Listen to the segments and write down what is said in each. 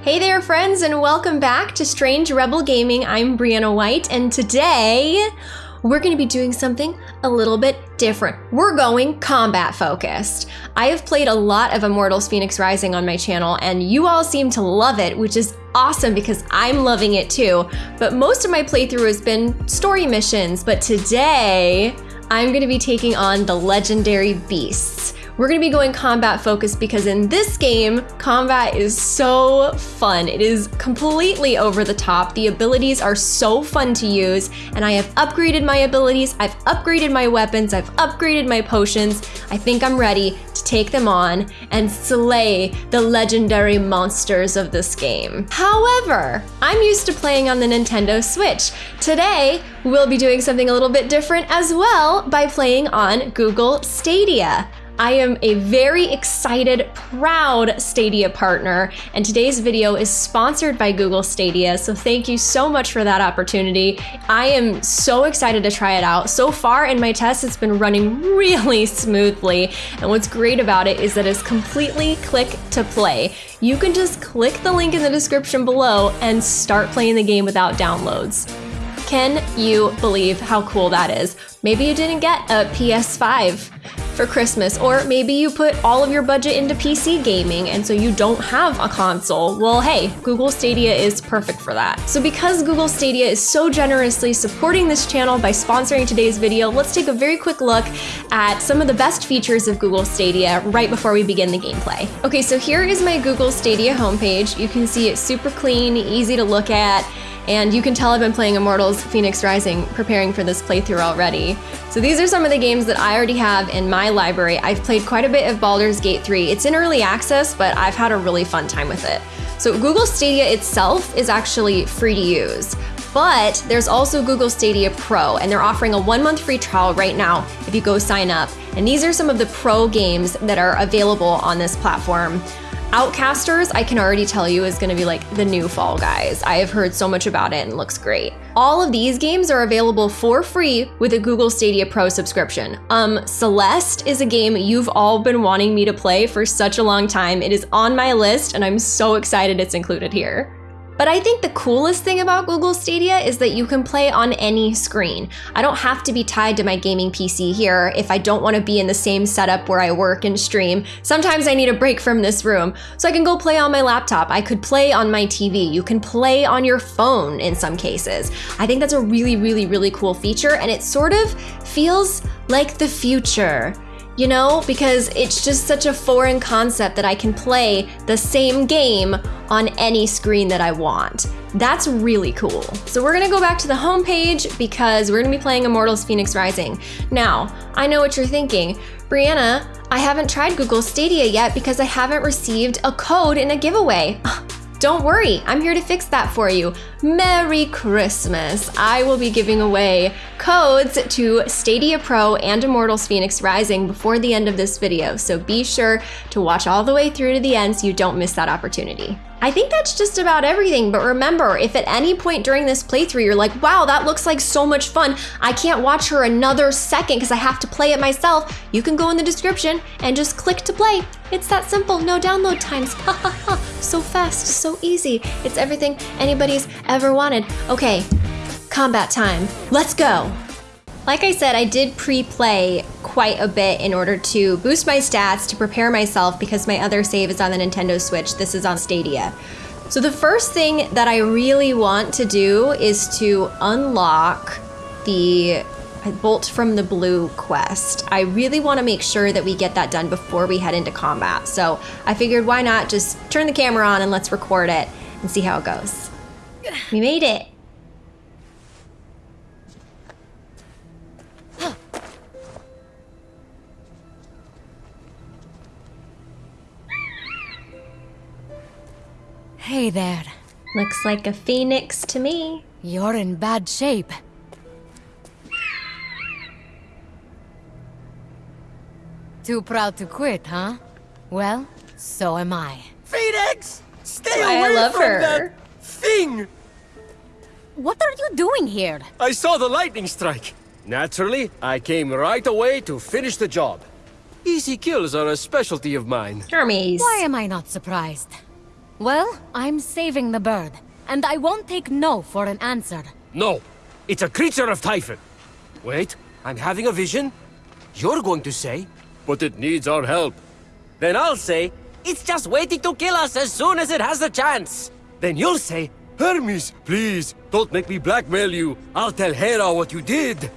Hey there, friends, and welcome back to Strange Rebel Gaming. I'm Brianna White, and today we're going to be doing something a little bit different. We're going combat focused. I have played a lot of Immortals Fenyx Rising on my channel, and you all seem to love it, which is awesome because I'm loving it too. But most of my playthrough has been story missions, but today I'm going to be taking on the legendary beasts. We're gonna be going combat focused because in this game, combat is so fun. It is completely over the top. The abilities are so fun to use, and I have upgraded my abilities, I've upgraded my weapons, I've upgraded my potions. I think I'm ready to take them on and slay the legendary monsters of this game. However, I'm used to playing on the Nintendo Switch. Today, we'll be doing something a little bit different as well by playing on Google Stadia. I am a very excited, proud Stadia partner, and today's video is sponsored by Google Stadia, so thank you so much for that opportunity. I am so excited to try it out. So far in my test, it's been running really smoothly, and what's great about it is that it's completely click to play. You can just click the link in the description below and start playing the game without downloads. Can you believe how cool that is? Maybe you didn't get a PS5 for Christmas, or maybe you put all of your budget into PC gaming and so you don't have a console. Well, hey, Google Stadia is perfect for that. So because Google Stadia is so generously supporting this channel by sponsoring today's video, let's take a very quick look at some of the best features of Google Stadia right before we begin the gameplay. Okay, so here is my Google Stadia homepage. You can see it's super clean, easy to look at, and you can tell I've been playing Immortals Fenyx Rising preparing for this playthrough already. So these are some of the games that I already have in my library. I've played quite a bit of Baldur's Gate 3. It's in early access, but I've had a really fun time with it. So Google Stadia itself is actually free to use. But there's also Google Stadia Pro, and they're offering a one month free trial right now if you go sign up. And these are some of the pro games that are available on this platform. Outcasters, I can already tell you, is gonna be like the new Fall Guys. I have heard so much about it and looks great. All of these games are available for free with a Google Stadia Pro subscription. Um, Celeste is a game you've all been wanting me to play for such a long time. It is on my list and I'm so excited it's included here. But I think the coolest thing about Google Stadia is that you can play on any screen. I don't have to be tied to my gaming PC here if I don't want to be in the same setup where I work and stream. Sometimes I need a break from this room, so I can go play on my laptop. I could play on my TV. You can play on your phone in some cases. I think that's a really, really, really cool feature, and it sort of feels like the future you know, because it's just such a foreign concept that I can play the same game on any screen that I want. That's really cool. So we're gonna go back to the home page because we're gonna be playing Immortals Fenyx Rising. Now, I know what you're thinking. Brianna, I haven't tried Google Stadia yet because I haven't received a code in a giveaway. Don't worry, I'm here to fix that for you. Merry Christmas! I will be giving away codes to Stadia Pro and Immortals Fenyx Rising before the end of this video, so be sure to watch all the way through to the end so you don't miss that opportunity. I think that's just about everything, but remember, if at any point during this playthrough you're like, wow, that looks like so much fun, I can't watch her another second because I have to play it myself, you can go in the description and just click to play. It's that simple, no download times. Ha ha ha, so fast, so easy. It's everything anybody's ever wanted. Okay, combat time, let's go. Like I said, I did pre-play quite a bit in order to boost my stats, to prepare myself because my other save is on the Nintendo Switch. This is on Stadia. So the first thing that I really want to do is to unlock the Bolt from the Blue quest. I really want to make sure that we get that done before we head into combat. So I figured why not just turn the camera on and let's record it and see how it goes. We made it. Hey there. Looks like a phoenix to me. You're in bad shape. Too proud to quit, huh? Well, so am I. Phoenix! Stay That's why I love from her. that thing! What are you doing here? I saw the lightning strike. Naturally, I came right away to finish the job. Easy kills are a specialty of mine. Hermes. Why am I not surprised? Well, I'm saving the bird, and I won't take no for an answer. No, it's a creature of Typhon. Wait, I'm having a vision. You're going to say, but it needs our help. Then I'll say, it's just waiting to kill us as soon as it has the chance. Then you'll say, Hermes, please, don't make me blackmail you. I'll tell Hera what you did.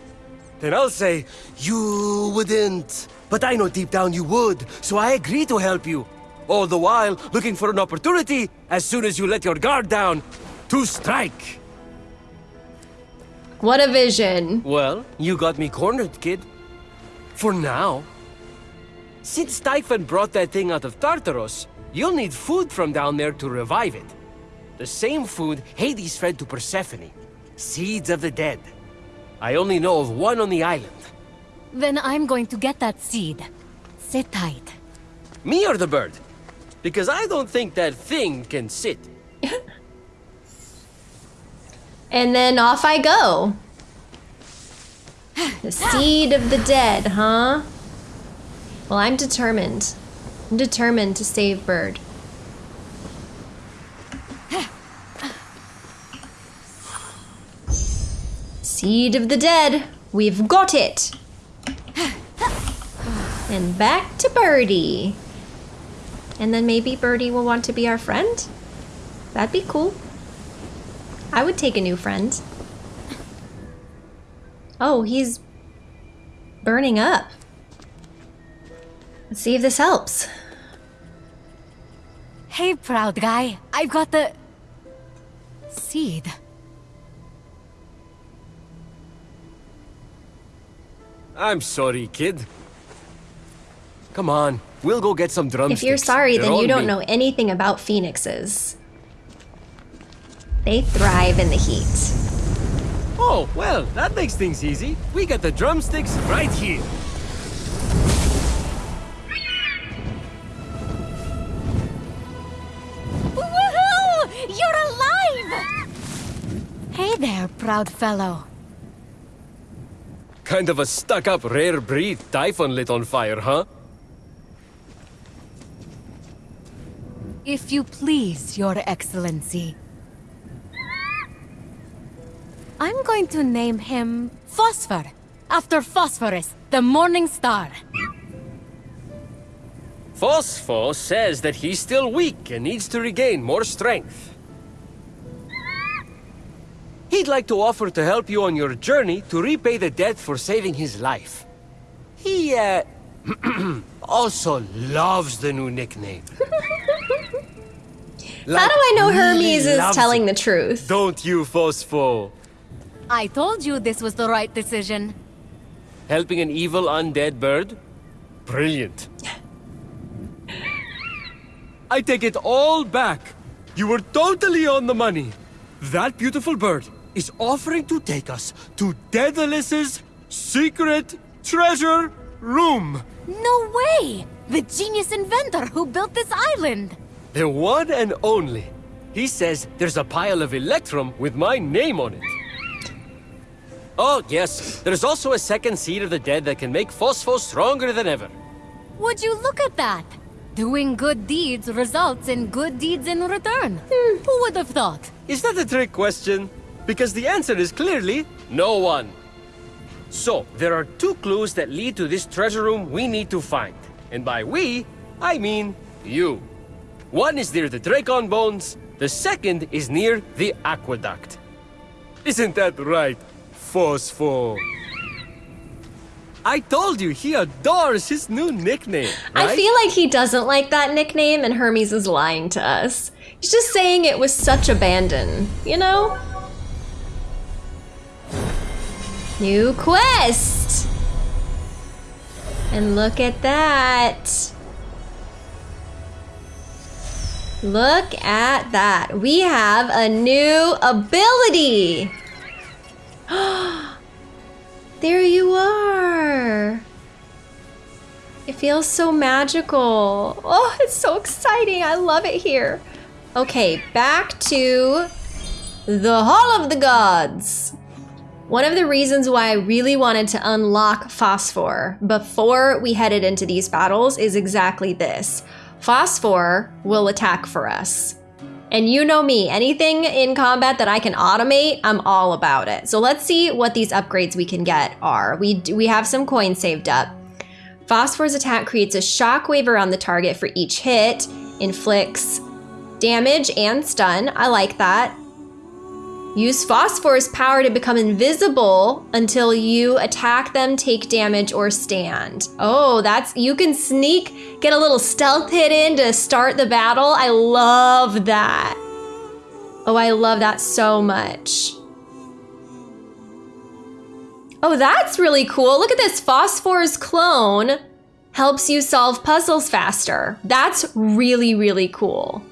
Then I'll say, you wouldn't. But I know deep down you would, so I agree to help you. All the while, looking for an opportunity, as soon as you let your guard down, to strike. What a vision. Well, you got me cornered, kid. For now. Since Typhon brought that thing out of Tartarus, you'll need food from down there to revive it. The same food Hades fed to Persephone. Seeds of the dead. I only know of one on the island. Then I'm going to get that seed. Sit tight. Me or the bird? Because I don't think that thing can sit. And then off I go. The seed of the dead, huh? Well, I'm determined. I'm determined to save Bird. Seed of the dead. We've got it. And back to Birdie. And then maybe Birdie will want to be our friend? That'd be cool. I would take a new friend. Oh, he's burning up. Let's see if this helps. Hey, proud guy. I've got the... seed. I'm sorry, kid. Come on, we'll go get some drumsticks. If you're sorry, They're then you don't me. know anything about phoenixes. They thrive in the heat. Oh, well, that makes things easy. We got the drumsticks right here. Woohoo! You're alive! Hey there, proud fellow. Kind of a stuck-up rare breed Typhon lit on fire, huh? If you please, your excellency. I'm going to name him Phosphor, after Phosphorus, the morning star. Phosphor says that he's still weak and needs to regain more strength. He'd like to offer to help you on your journey to repay the debt for saving his life. He, uh, also loves the new nickname. How do I know Hermes is telling it. the truth? Don't you, Phosphor? I told you this was the right decision. Helping an evil undead bird? Brilliant. I take it all back. You were totally on the money. That beautiful bird is offering to take us to Daedalus's secret treasure room. No way! The genius inventor who built this island! The one and only. He says there's a pile of Electrum with my name on it. Oh, yes. There's also a second seed of the dead that can make Phosphor stronger than ever. Would you look at that? Doing good deeds results in good deeds in return. Hmm. Who would have thought? Is that a trick question? Because the answer is clearly no one. So, there are two clues that lead to this treasure room we need to find. And by we, I mean you. One is near the Dracon bones, the second is near the aqueduct. Isn't that right, Phosphor? I told you he adores his new nickname. I feel like he doesn't like that nickname and Hermes is lying to us. He's just saying it was such abandon, you know? New quest! And look at that. Look at that. We have a new ability. there you are. It feels so magical. Oh, it's so exciting. I love it here. Okay, back to the Hall of the Gods. One of the reasons why I really wanted to unlock Phosphor before we headed into these battles is exactly this. Phosphor will attack for us. And you know me, anything in combat that I can automate, I'm all about it. So let's see what these upgrades we can get are. We, we have some coins saved up. Phosphor's attack creates a shockwave around the target for each hit, inflicts damage and stun. I like that. Use Phosphor's power to become invisible until you attack them, take damage, or stand. Oh, that's, you can sneak, get a little stealth hit in to start the battle. I love that. Oh, I love that so much. Oh, that's really cool. Look at this. Phosphor's clone helps you solve puzzles faster. That's really, really cool.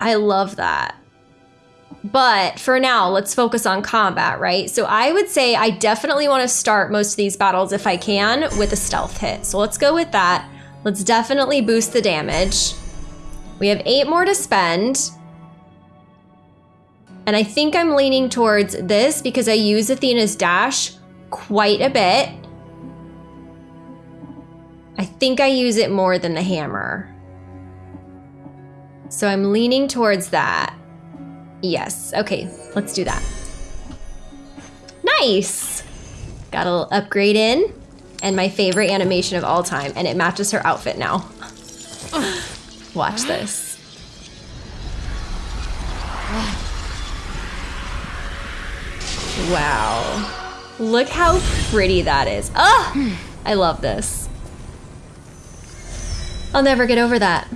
I love that. But for now, let's focus on combat, right? So I would say I definitely want to start most of these battles if I can with a stealth hit. So let's go with that. Let's definitely boost the damage. We have eight more to spend. And I think I'm leaning towards this because I use Athena's dash quite a bit. I think I use it more than the hammer. So I'm leaning towards that. Yes, okay, let's do that. Nice! Got a little upgrade in, and my favorite animation of all time, and it matches her outfit now. Watch this. Wow. Look how pretty that is. Ah! I love this. I'll never get over that.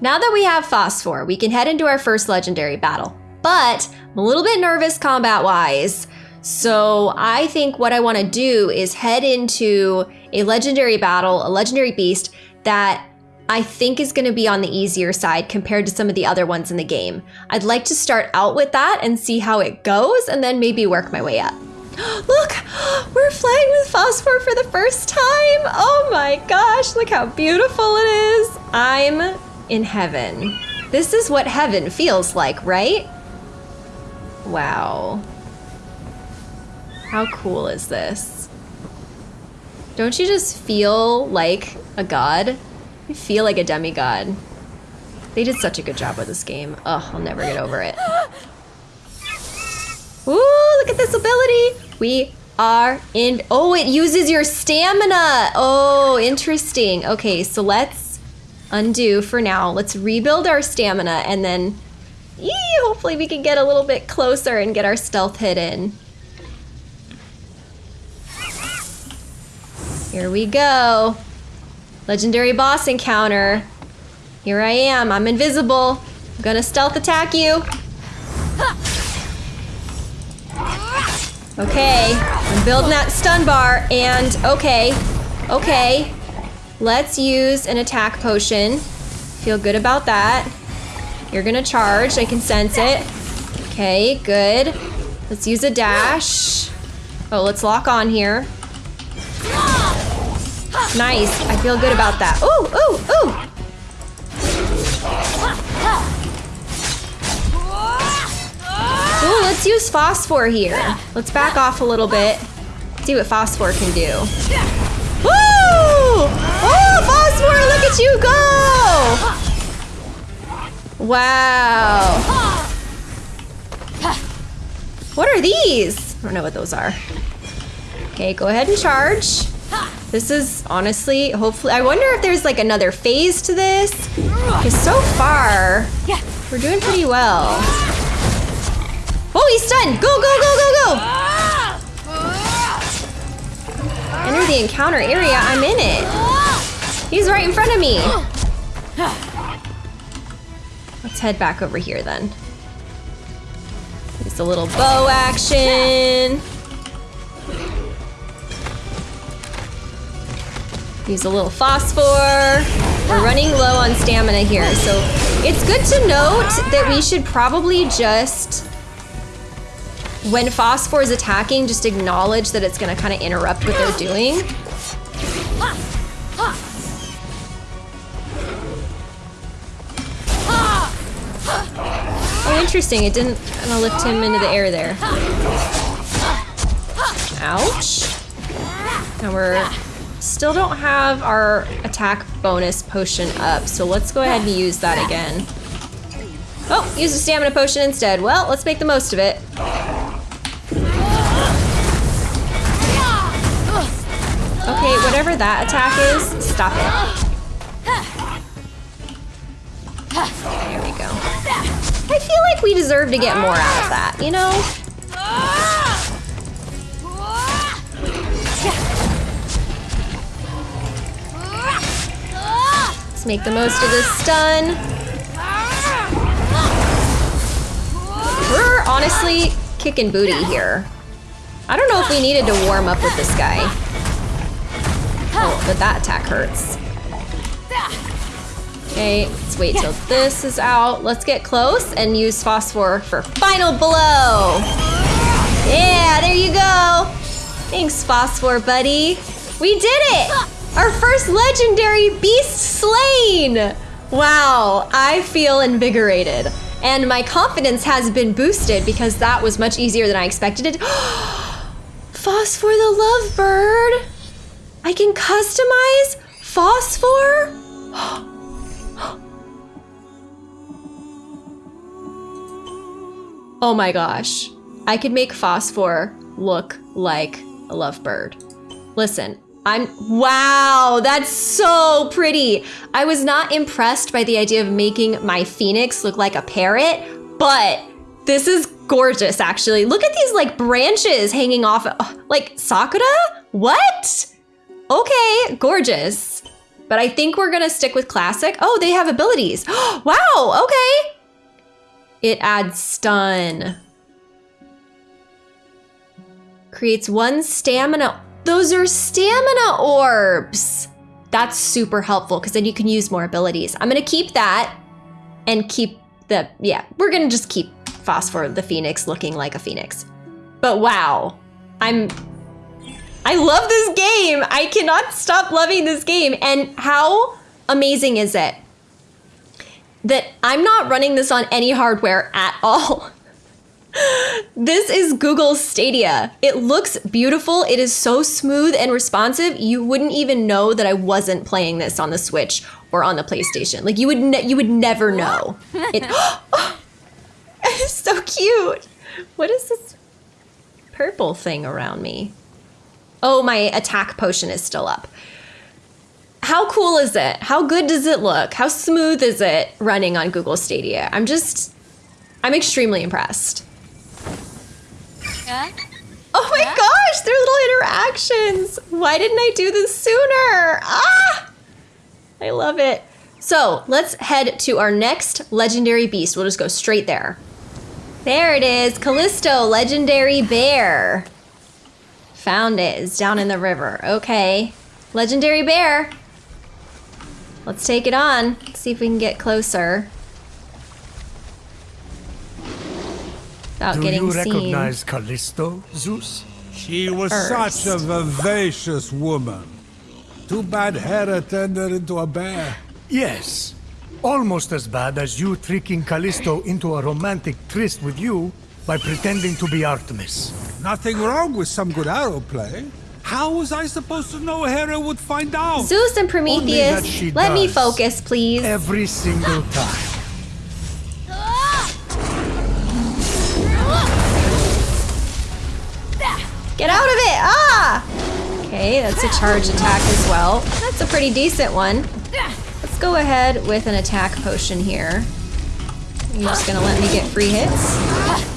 Now that we have Phosphor, we can head into our first legendary battle. But I'm a little bit nervous combat-wise. So I think what I want to do is head into a legendary battle, a legendary beast that I think is going to be on the easier side compared to some of the other ones in the game. I'd like to start out with that and see how it goes and then maybe work my way up. Look, we're flying with Phosphor for the first time. Oh my gosh, look how beautiful it is. I'm in heaven. This is what heaven feels like, right? Wow. How cool is this? Don't you just feel like a god? You feel like a demigod. They did such a good job with this game. Oh, I'll never get over it. Ooh, look at this ability. We are in, oh, it uses your stamina. Oh, interesting. Okay, so let's undo for now. Let's rebuild our stamina and then Yee, hopefully we can get a little bit closer and get our stealth hit in. Here we go. Legendary boss encounter. Here I am. I'm invisible. I'm gonna stealth attack you. Okay, I'm building that stun bar and okay, okay. Let's use an attack potion. Feel good about that. You're gonna charge, I can sense it. Okay, good. Let's use a dash. Oh, let's lock on here. Nice. I feel good about that. Ooh, ooh, ooh. Ooh, let's use phosphor here. Let's back off a little bit. See what phosphor can do. Woo! Oh, phosphor, look at you go! Wow. What are these? I don't know what those are. Okay, go ahead and charge. This is honestly, hopefully, I wonder if there's like another phase to this. Because so far, we're doing pretty well. Oh, he's stunned! Go, go, go, go, go! Enter the encounter area, I'm in it. He's right in front of me. Let's head back over here then. Use a little bow action. Use a little phosphor. We're running low on stamina here, so it's good to note that we should probably just, when phosphor is attacking, just acknowledge that it's gonna kind of interrupt what they're doing. Oh, interesting. It didn't kind of lift him into the air there. Ouch. Now we're still don't have our attack bonus potion up, so let's go ahead and use that again. Oh, use a stamina potion instead. Well, let's make the most of it. Okay, whatever that attack is, stop it. There we go. I feel like we deserve to get more out of that, you know? Let's make the most of this stun. We're honestly kicking booty here. I don't know if we needed to warm up with this guy. Oh, but that attack hurts. Okay, let's wait till this is out. Let's get close and use Phosphor for final blow. Yeah, there you go. Thanks, Phosphor buddy. We did it! Our first legendary beast slain! Wow, I feel invigorated. And my confidence has been boosted because that was much easier than I expected it. Phosphor the lovebird! I can customize Phosphor? Oh my gosh. I could make Phosphor look like a lovebird. Listen, I'm, wow, that's so pretty. I was not impressed by the idea of making my phoenix look like a parrot, but this is gorgeous actually. Look at these like branches hanging off, like Sakura? What? Okay, gorgeous. But I think we're gonna stick with classic. Oh, they have abilities. wow, okay. It adds stun. Creates one stamina. Those are stamina orbs. That's super helpful because then you can use more abilities. I'm gonna keep that and keep the, yeah, we're gonna just keep Phosphor the Phoenix looking like a Phoenix. But wow, I'm, I love this game. I cannot stop loving this game. And how amazing is it that I'm not running this on any hardware at all. this is Google Stadia. It looks beautiful. It is so smooth and responsive. You wouldn't even know that I wasn't playing this on the Switch or on the PlayStation. Like you would you would never know. It, oh, it's so cute. What is this purple thing around me? Oh, my attack potion is still up. How cool is it? How good does it look? How smooth is it running on Google Stadia? I'm just, I'm extremely impressed. Huh? Oh my gosh, their little interactions. Why didn't I do this sooner? Ah! I love it. So let's head to our next legendary beast. We'll just go straight there. There it is, Callisto, legendary bear. Found it, it's down in the river. Okay, legendary bear. Let's take it on. See if we can get closer. Without Do getting you seen. recognize Callisto, Zeus? She was First. such a vivacious woman. Too bad Hera turned her into a bear. Yes. Almost as bad as you tricking Callisto into a romantic tryst with you by pretending to be Artemis. Nothing wrong with some good arrow play. How was I supposed to know Hera would find out? Zeus and Prometheus, let me focus, please. Every single time. Get out of it! Ah! Okay, that's a charge attack as well. That's a pretty decent one. Let's go ahead with an attack potion here. You're just gonna let me get free hits?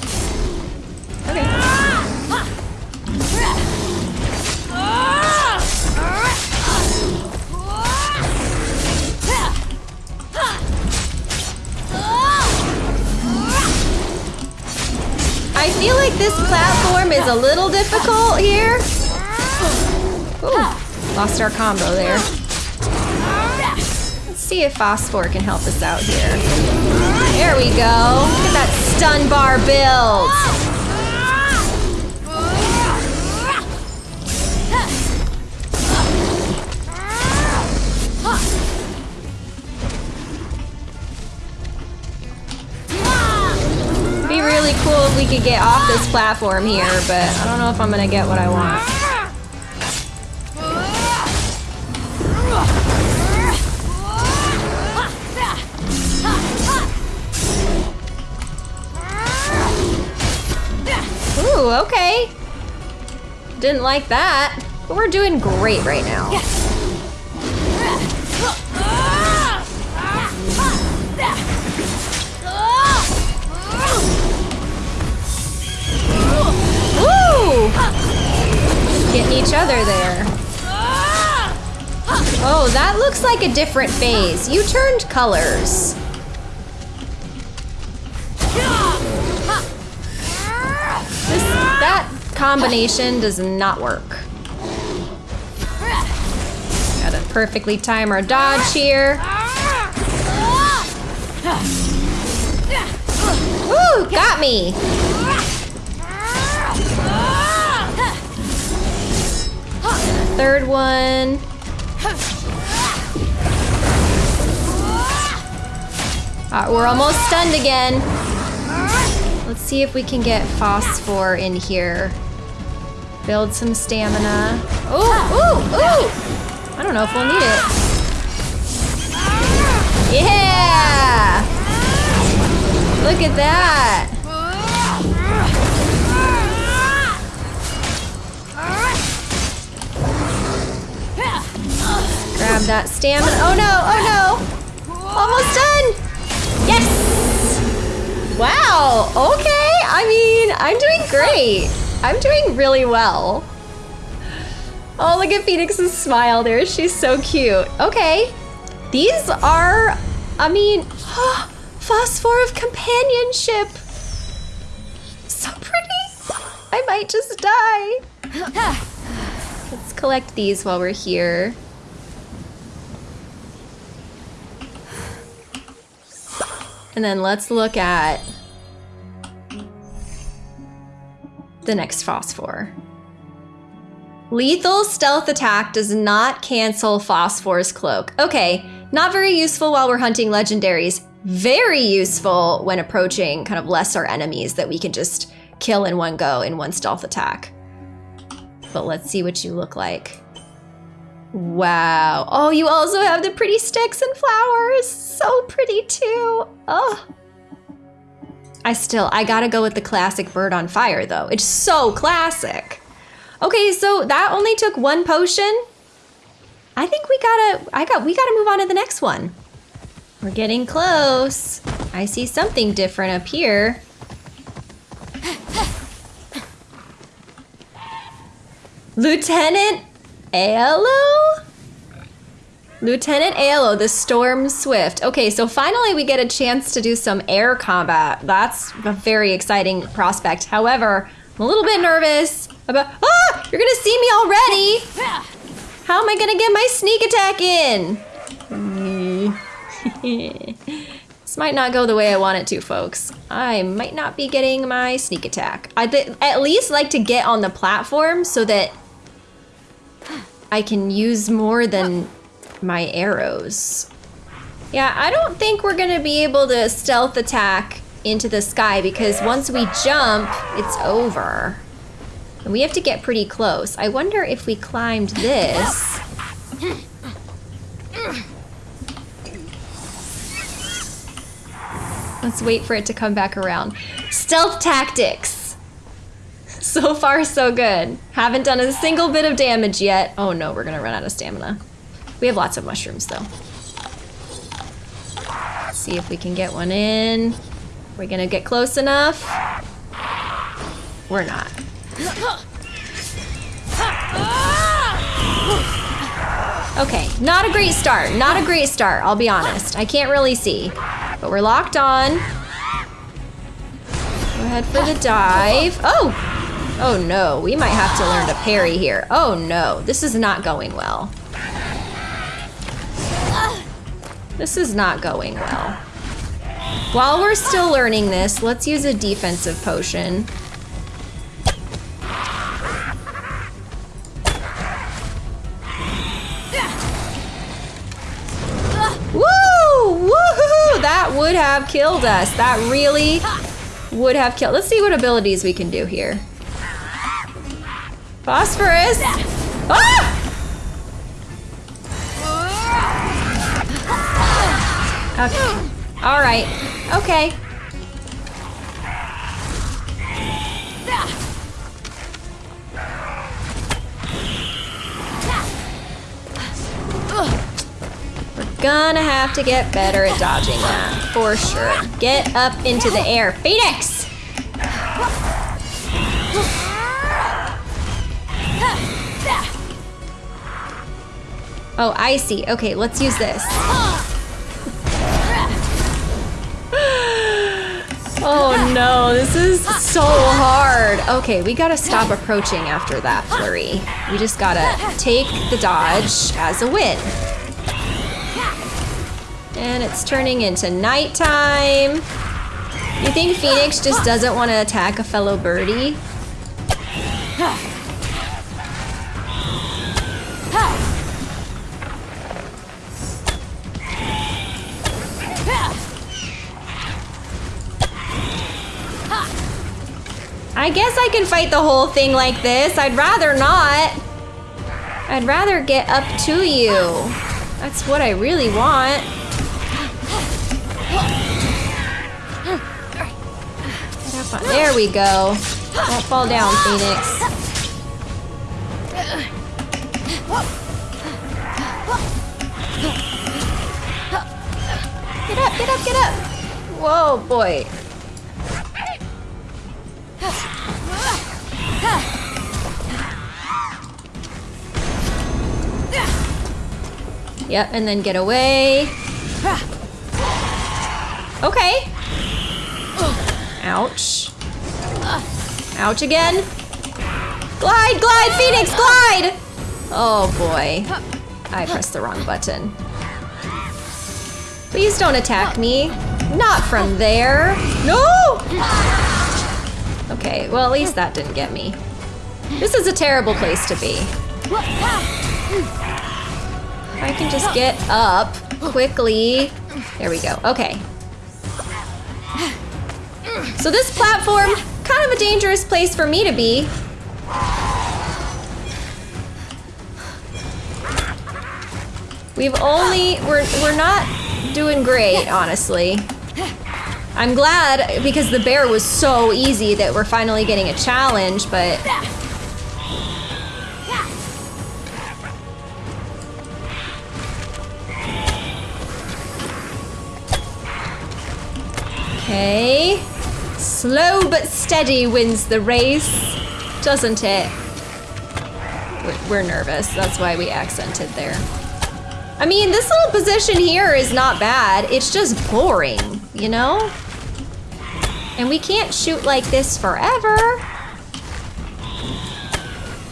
I feel like this platform is a little difficult here. Ooh, lost our combo there. Let's see if Phosphor can help us out here. There we go. Look at that stun bar build. cool if we could get off this platform here, but I don't know if I'm gonna get what I want. Ooh, okay. Didn't like that, but we're doing great right now. Getting each other there. Oh, that looks like a different phase. You turned colors. This, that combination does not work. Gotta perfectly time our dodge here. Ooh, got me. Third one. Uh, we're almost stunned again. Let's see if we can get phosphor in here. Build some stamina. Ooh, ooh, ooh! I don't know if we'll need it. Yeah! Look at that! Grab that stamina. Oh no, oh no! Almost done! Yes! Wow, okay. I mean, I'm doing great. I'm doing really well. Oh, look at Fenyx's smile there. She's so cute. Okay. These are, I mean, phosphor of companionship. So pretty. I might just die. Let's collect these while we're here. And then let's look at the next phosphor. Lethal stealth attack does not cancel Phosphor's cloak. Okay, not very useful while we're hunting legendaries. Very useful when approaching kind of lesser enemies that we can just kill in one go in one stealth attack. But let's see what you look like. Wow. Oh, you also have the pretty sticks and flowers. So pretty too. Oh. I still, I gotta go with the classic bird on fire though. It's so classic. Okay, so that only took one potion. I think we gotta, I got, we gotta move on to the next one. We're getting close. I see something different up here. Lieutenant Aelo? Lieutenant Aelo, the Storm Swift. Okay, so finally we get a chance to do some air combat. That's a very exciting prospect. However, I'm a little bit nervous about. Ah! You're gonna see me already! How am I gonna get my sneak attack in? this might not go the way I want it to, folks. I might not be getting my sneak attack. I'd at least like to get on the platform so that I can use more than my arrows. Yeah, I don't think we're gonna be able to stealth attack into the sky because once we jump, it's over. And we have to get pretty close. I wonder if we climbed this. Let's wait for it to come back around. Stealth tactics. So far, so good. Haven't done a single bit of damage yet. Oh no, we're gonna run out of stamina. We have lots of mushrooms though. Let's see if we can get one in. We're gonna get close enough. We're not. Okay, not a great start. Not a great start, I'll be honest. I can't really see. But we're locked on. Go ahead for the dive. Oh! Oh no, we might have to learn to parry here. Oh no, this is not going well. This is not going well. While we're still learning this, let's use a defensive potion. Woo! Woohoo! That would have killed us. That really would have killed. Let's see what abilities we can do here. Phosphorus! Ah! Okay. All right. Okay. We're gonna have to get better at dodging that, for sure. Get up into the air. Phoenix! Oh, I see. Okay, let's use this. Oh no, this is so hard. Okay, we gotta stop approaching after that flurry. We just gotta take the dodge as a win. And it's turning into nighttime. You think Fenyx just doesn't want to attack a fellow birdie? I guess I can fight the whole thing like this. I'd rather not. I'd rather get up to you. That's what I really want. There we go. Don't fall down, Fenyx. Get up, get up, get up. Whoa, boy. Yep, and then get away. Okay. Ouch. Ouch again. Glide, glide, Fenyx, glide! Oh boy. I pressed the wrong button. Please don't attack me. Not from there. No! Okay, well at least that didn't get me. This is a terrible place to be. If I can just get up quickly. There we go. Okay. So this platform, kind of a dangerous place for me to be. We've only, we're, we're not doing great, honestly. I'm glad because the bear was so easy that we're finally getting a challenge, but Okay. Slow but steady wins the race, doesn't it? We're- nervous, that's why we accented there. I mean, this little position here is not bad. It's just boring, you know? And we can't shoot like this forever.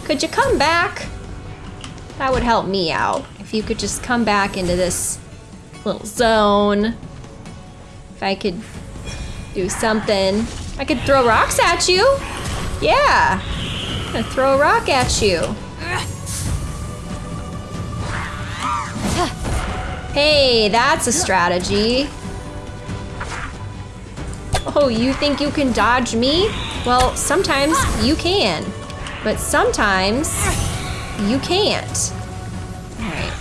Could you come back? That would help me out. If you could just come back into this little zone. If I could do something. I could throw rocks at you. Yeah. I'm gonna throw a rock at you. Hey, that's a strategy. Oh, you think you can dodge me? Well, sometimes you can, but sometimes you can't. All right.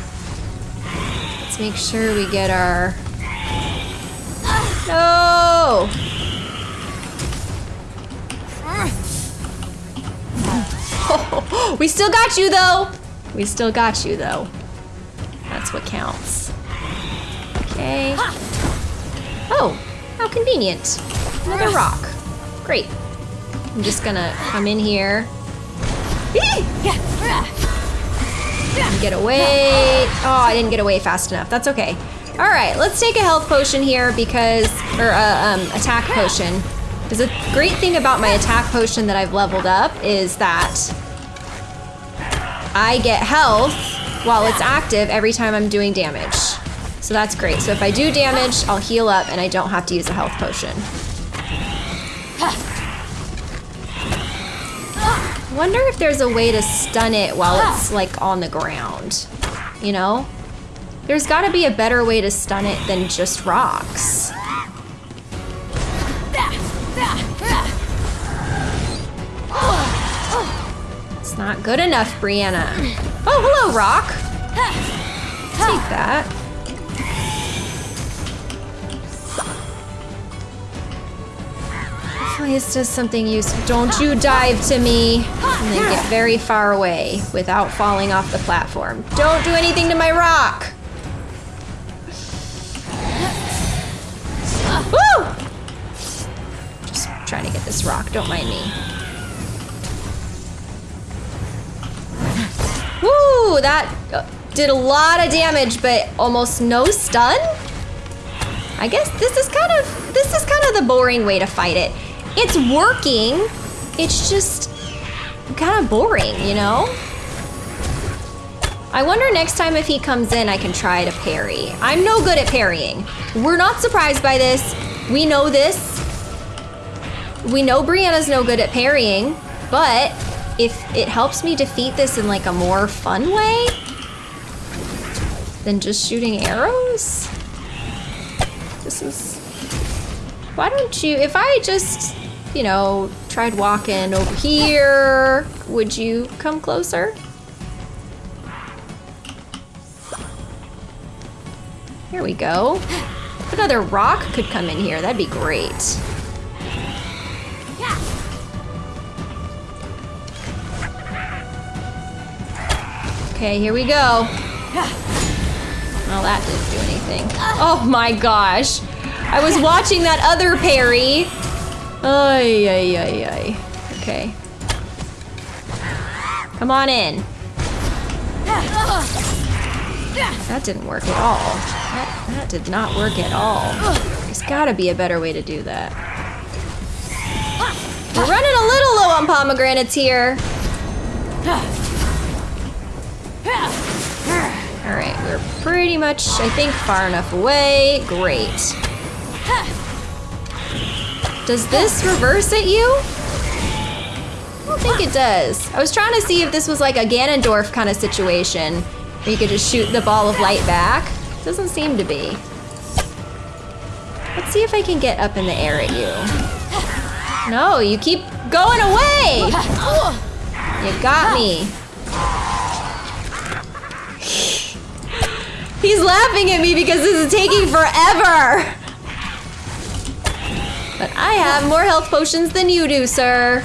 Let's make sure we get our. No! we still got you though. We still got you though. That's what counts. Okay. Oh, how convenient. Another rock. Great. I'm just gonna come in here. Get away. Oh, I didn't get away fast enough. That's okay. All right, let's take a health potion here because, or uh, um, attack potion. Because the great thing about my attack potion that I've leveled up is that I get health while it's active every time I'm doing damage. So that's great. So if I do damage, I'll heal up and I don't have to use a health potion. Wonder if there's a way to stun it while it's like on the ground. You know? There's gotta be a better way to stun it than just rocks. It's not good enough, Brianna. Oh, hello, Rock. Take that. This does something useful. Don't you dive to me and then get very far away without falling off the platform. Don't do anything to my rock! Woo! Just trying to get this rock, don't mind me. Woo! That uh, did a lot of damage, but almost no stun? I guess this is kind of, this is kind of the boring way to fight it. It's working. It's just kind of boring, you know? I wonder next time if he comes in, I can try to parry. I'm no good at parrying. We're not surprised by this. We know this. We know Brianna's no good at parrying, but if it helps me defeat this in like a more fun way than just shooting arrows, this is. Why don't you? If I just, you know, tried walking over here, would you come closer? Here we go. If another rock could come in here, that'd be great. Okay, here we go. Well, that didn't do anything. Oh my gosh. I was watching that other parry. Ay, ay, ay, ay. Okay. Come on in. That didn't work at all. That, that did not work at all. There's gotta be a better way to do that. We're running a little low on pomegranates here. Alright, we're pretty much, I think, far enough away. Great. Does this reverse at you? I don't think it does. I was trying to see if this was like a Ganondorf kind of situation where you could just shoot the ball of light back. Doesn't seem to be. Let's see if I can get up in the air at you. No, you keep going away! You got me. He's laughing at me because this is taking forever! But I have more health potions than you do, sir.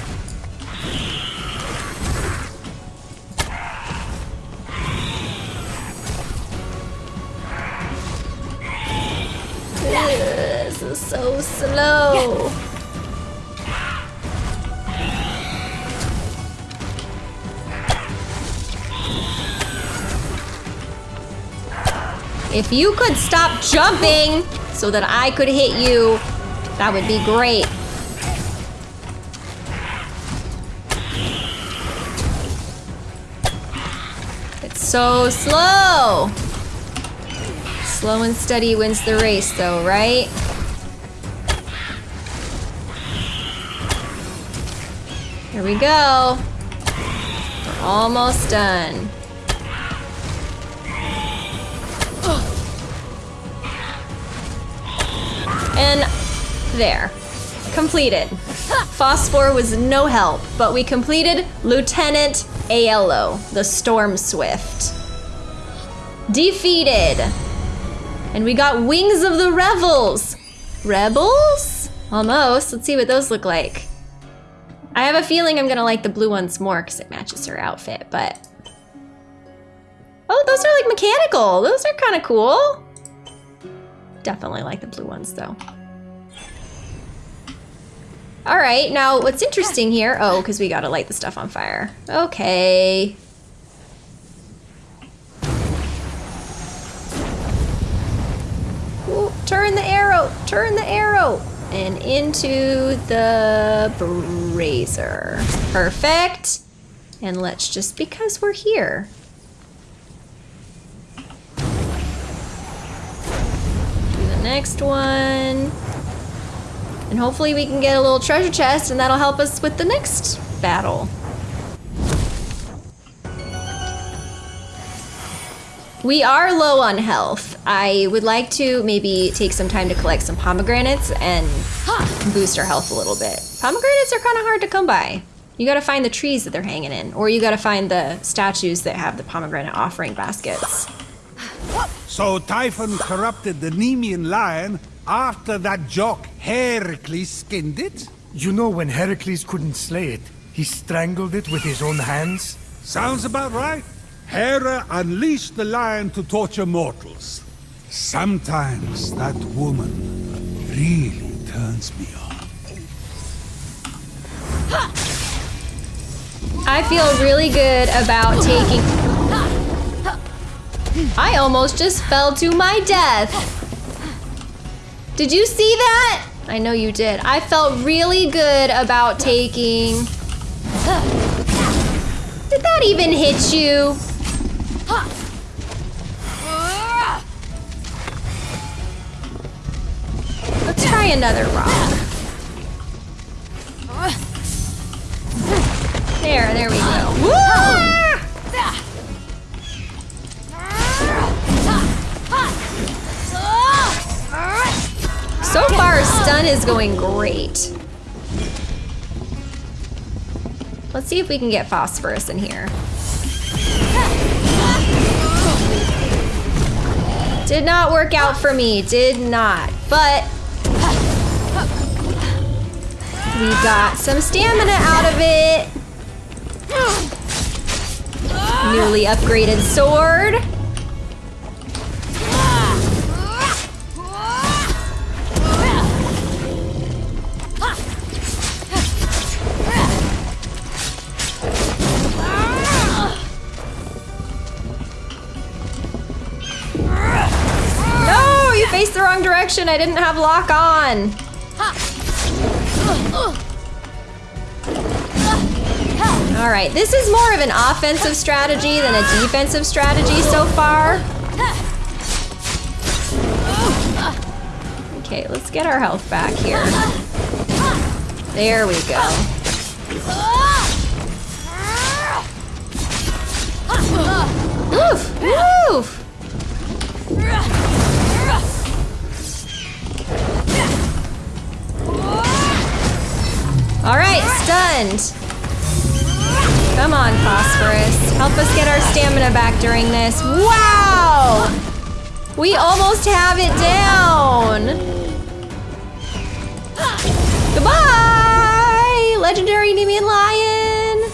This is so slow. If you could stop jumping so that I could hit you, that would be great. It's so slow. Slow and steady wins the race, though, right? Here we go. We're almost done. And there. Completed. Phosphor was no help, but we completed Lieutenant Aello, the Storm Swift. Defeated. And we got Wings of the Revels. Rebels? Almost. Let's see what those look like. I have a feeling I'm gonna like the blue ones more because it matches her outfit, but. Oh, those are like mechanical. Those are kind of cool. Definitely like the blue ones though. All right, now what's interesting here? Oh, because we gotta light the stuff on fire. Okay. Ooh, turn the arrow, turn the arrow. And into the brazier. Perfect. And let's just, because we're here. Do the next one. And hopefully we can get a little treasure chest and that'll help us with the next battle. We are low on health. I would like to maybe take some time to collect some pomegranates and boost our health a little bit. Pomegranates are kind of hard to come by. You gotta find the trees that they're hanging in, or you gotta find the statues that have the pomegranate offering baskets. So Typhon corrupted the Nemean lion after that jock Heracles skinned it? You know when Heracles couldn't slay it, he strangled it with his own hands? Sounds about right. Hera unleashed the lion to torture mortals. Sometimes that woman really turns me on. I feel really good about taking. I almost just fell to my death. Did you see that? I know you did. I felt really good about taking. Did that even hit you? Let's try another rock. There, there we go. Woo! Ah! So far, stun is going great. Let's see if we can get phosphorus in here. Did not work out for me, did not. But we got some stamina out of it. Newly upgraded sword. Faced the wrong direction. I didn't have lock on. All right, this is more of an offensive strategy than a defensive strategy so far. Okay, let's get our health back here. There we go. Woof! Woof! All right, stunned. Come on, Phosphorus. Help us get our stamina back during this. Wow! We almost have it down. Goodbye! Legendary Nemean Lion!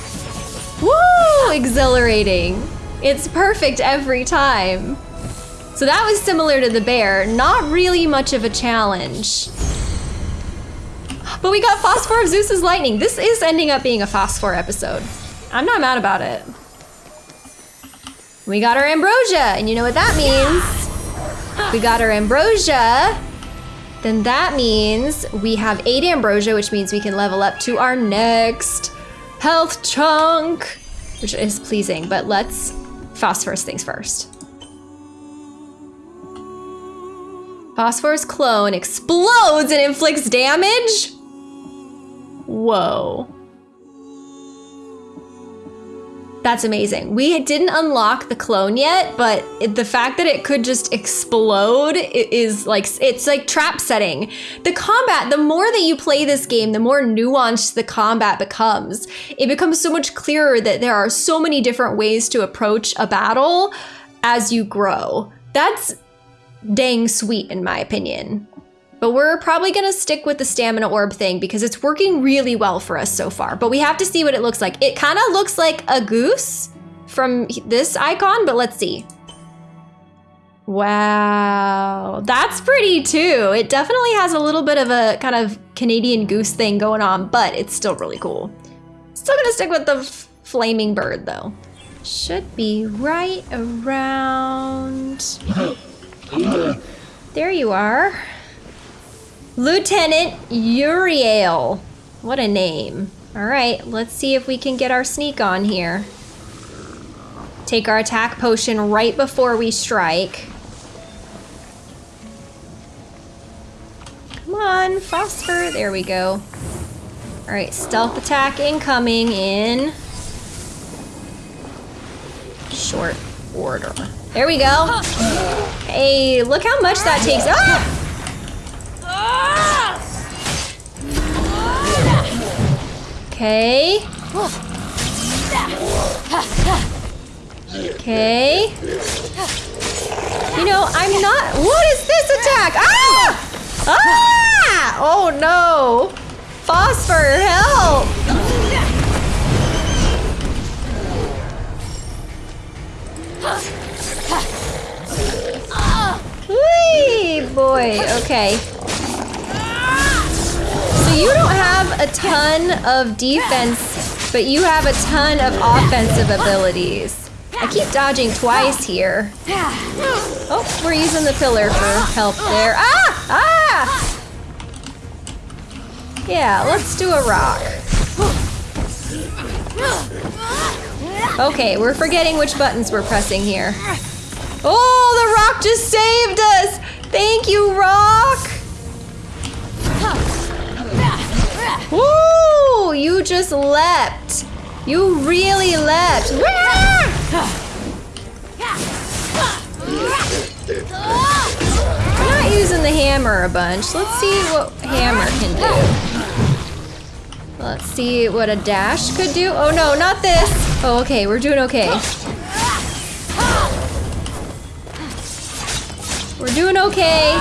Woo! Exhilarating. It's perfect every time. So that was similar to the bear. Not really much of a challenge. But we got Phosphor of Zeus's lightning. This is ending up being a Phosphor episode. I'm not mad about it. We got our ambrosia, and you know what that means? We got our ambrosia. Then that means we have eight ambrosia, which means we can level up to our next health chunk, which is pleasing. But let's phosphorus things first. Phosphorus clone explodes and inflicts damage? Whoa. That's amazing. We didn't unlock the clone yet, but it, the fact that it could just explode is like, it's like trap setting. The combat, the more that you play this game, the more nuanced the combat becomes. It becomes so much clearer that there are so many different ways to approach a battle as you grow. That's dang sweet in my opinion. But we're probably gonna stick with the stamina orb thing because it's working really well for us so far. But we have to see what it looks like. It kind of looks like a goose from this icon, but let's see. Wow, that's pretty too. It definitely has a little bit of a kind of Canadian goose thing going on, but it's still really cool. Still gonna stick with the flaming bird though. Should be right around. There you are. Lieutenant Uriel. What a name. All right, let's see if we can get our sneak on here. Take our attack potion right before we strike. Come on, phosphor. There we go. All right, stealth attack incoming in short order. There we go. Hey, look how much that takes. Ah! Okay. Okay. You know, I'm not. What is this attack? Ah! Ah! Oh no! Phosphor, help! Whee, boy. Okay. So you don't have a ton of defense, but you have a ton of offensive abilities. I keep dodging twice here. Oh, we're using the pillar for help there. Ah! Ah! Yeah, let's do a rock. Okay, we're forgetting which buttons we're pressing here. Oh, the rock just saved us! Thank you, rock! Woo! You just leapt. You really leapt. We're not using the hammer a bunch. Let's see what hammer can do. Let's see what a dash could do. Oh no, not this. Oh, okay, we're doing okay. We're doing okay.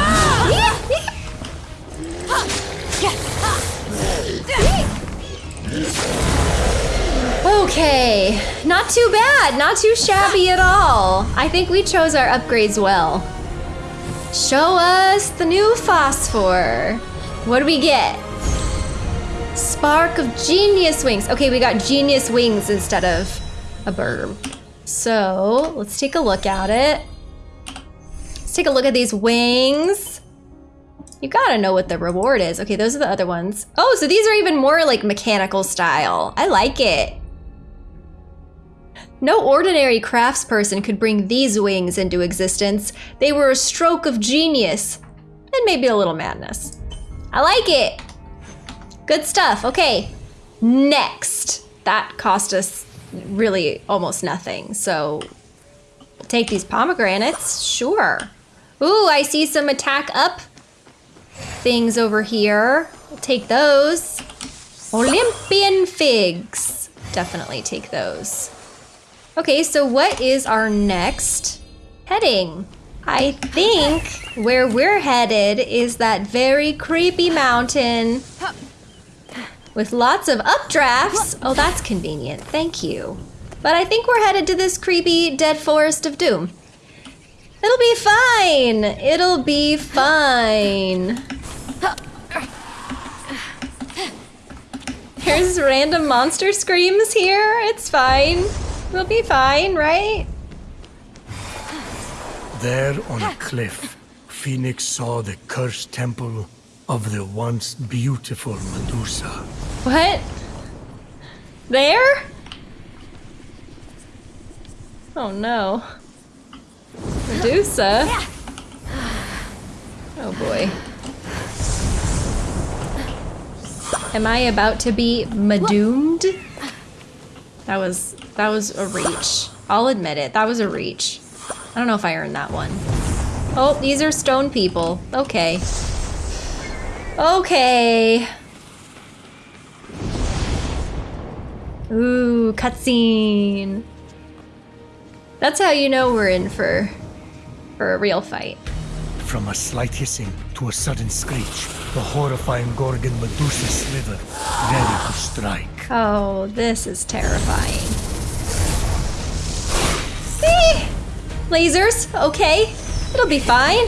Okay, not too bad, not too shabby at all. I think we chose our upgrades well. Show us the new phosphor. What do we get? Spark of genius wings. Okay, we got genius wings instead of a bird. So let's take a look at it. Let's take a look at these wings. You gotta know what the reward is. Okay, those are the other ones. Oh, so these are even more like mechanical style. I like it. No ordinary craftsperson could bring these wings into existence. They were a stroke of genius. And maybe a little madness. I like it. Good stuff. Okay, next. That cost us really almost nothing. So take these pomegranates, sure. Ooh, I see some attack up things over here. Take those. Olympian figs. Definitely take those. Okay, so what is our next heading? I think where we're headed is that very creepy mountain with lots of updrafts. Oh, that's convenient. Thank you. But I think we're headed to this creepy dead forest of doom. It'll be fine. It'll be fine. There's random monster screams here. It's fine. We'll be fine, right? There on a cliff, Fenyx saw the cursed temple of the once beautiful Medusa. What? There? Oh no. Medusa? Oh boy. Am I about to be medoomed? That was that was a reach. I'll admit it. That was a reach. I don't know if I earned that one. Oh, these are stone people. Okay. Okay. Ooh, cutscene. That's how you know we're in for for a real fight. From a slight hissing to a sudden screech, the horrifying Gorgon Medusa slithered, ready to strike. Oh, this is terrifying. See? Lasers, okay. It'll be fine.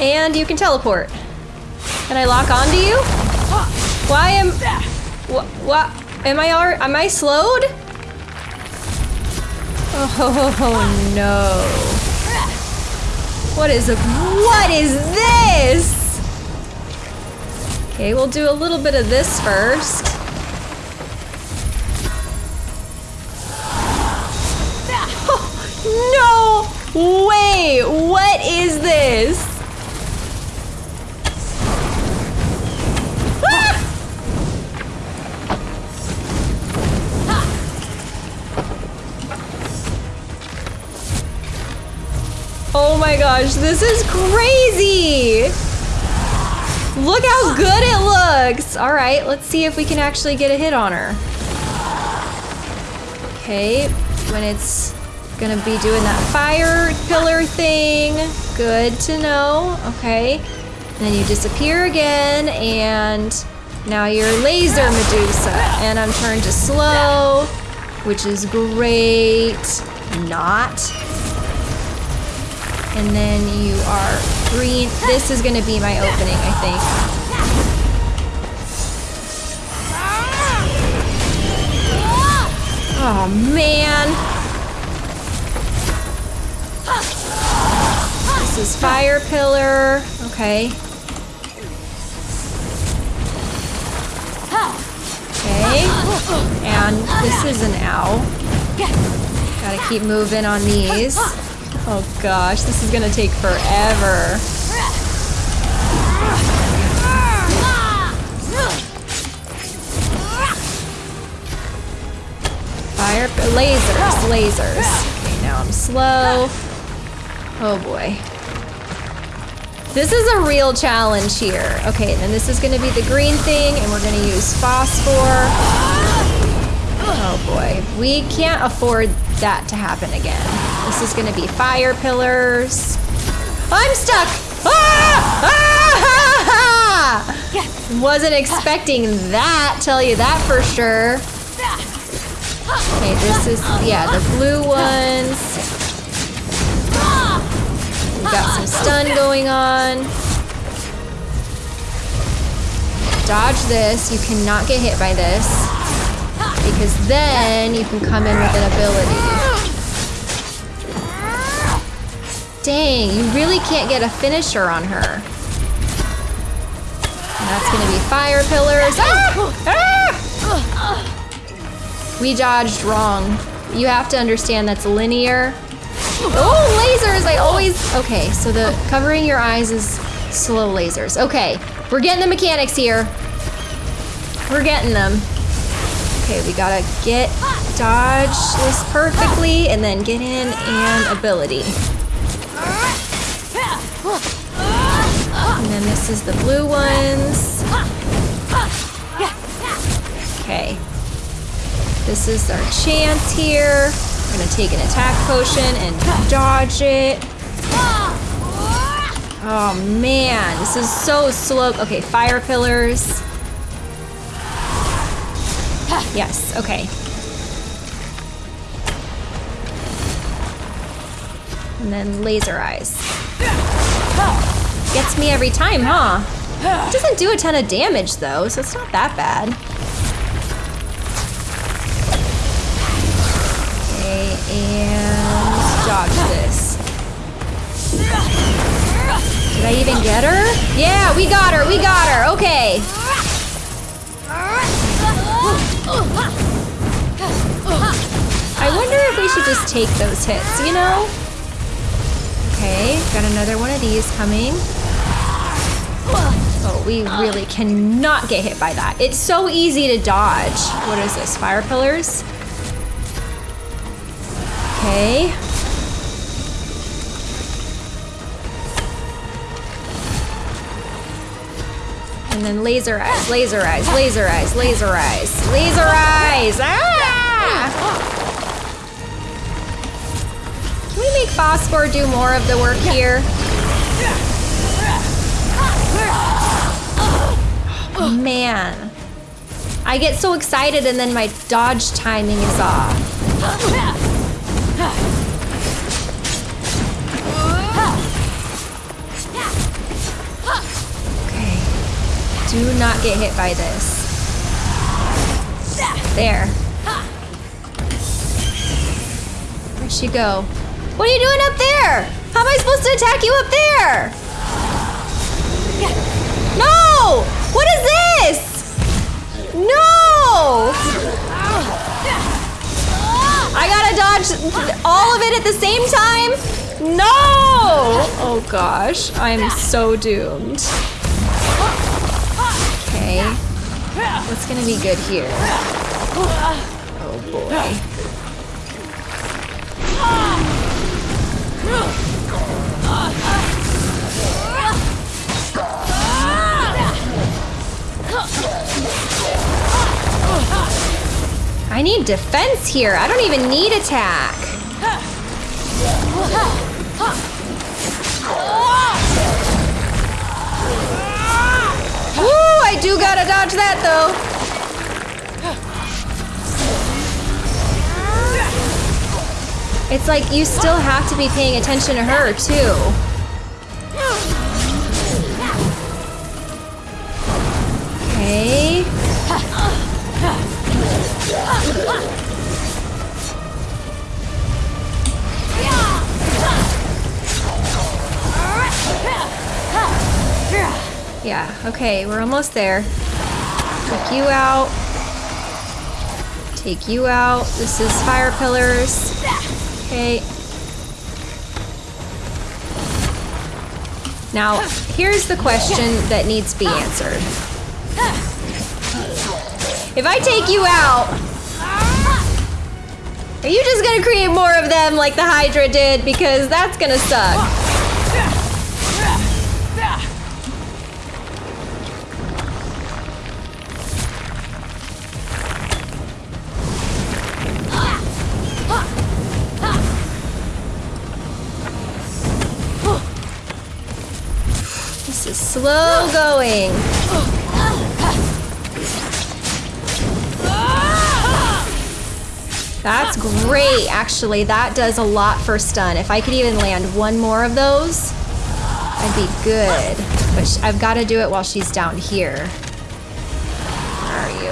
And you can teleport. Can I lock onto you? Why am... What? What? Am I, al- am I slowed? Oh no. What is, what is this? Okay, we'll do a little bit of this first. no way! What is this? Oh my gosh, this is crazy! Look how good it looks! Alright, let's see if we can actually get a hit on her. Okay, when it's gonna be doing that fire pillar thing. Good to know. Okay. And then you disappear again, and now you're laser Medusa. And I'm turned to slow, which is great. Not. And then you are green. This is gonna be my opening, I think. Oh man. This is fire pillar. Okay. Okay. And this is an owl. Gotta keep moving on these. Oh gosh, this is gonna take forever. Fire lasers, lasers. Okay, now I'm slow. Oh boy. This is a real challenge here. Okay, then this is gonna be the green thing, and we're gonna use phosphor. Oh boy, we can't afford that to happen again. This is gonna be fire pillars. I'm stuck! Ah! Ah! Wasn't expecting that, tell you that for sure. Okay, this is, yeah, the blue ones. We got some stun going on. Dodge this. You cannot get hit by this. Because then you can come in with an ability. Dang, you really can't get a finisher on her. And that's gonna be fire pillars. Ah! Ah! We dodged wrong. You have to understand that's linear. Oh, lasers! I always. Okay, so the covering your eyes is slow lasers. Okay, we're getting the mechanics here. We're getting them. Okay, we gotta get dodge this perfectly and then get in and ability. And then this is the blue ones. Okay. This is our chance here. We're gonna take an attack potion and dodge it. Oh man, this is so slow. Okay, fire pillars. Yes, okay. And then laser eyes. Gets me every time, huh? It doesn't do a ton of damage though, so it's not that bad. Okay, and dodge this. Did I even get her? Yeah, we got her, we got her, okay. I wonder if we should just take those hits, you know? Okay, got another one of these coming. Oh, we really cannot get hit by that. It's so easy to dodge. What is this, fire pillars? Okay. And then laser eyes, laser eyes, laser eyes, laser eyes, laser eyes! Ah! Make Phosphor do more of the work here? Oh, man. I get so excited and then my dodge timing is off. Okay. Do not get hit by this. There. Where'd she go? What are you doing up there? How am I supposed to attack you up there? No! What is this? No! I gotta dodge all of it at the same time? No! Oh gosh, I'm so doomed. Okay. What's gonna be good here? Oh boy. I need defense here. I don't even need attack. Woo! I do gotta dodge that though. It's like you still have to be paying attention to her too. Okay. Yeah, okay, we're almost there. Take you out. Take you out. This is fire pillars. Okay. Now, here's the question that needs to be answered. If I take you out, are you just gonna create more of them like the Hydra did? Because that's gonna suck. Slow going. That's great, actually. That does a lot for stun. If I could even land one more of those, I'd be good. But I've got to do it while she's down here. Where are you?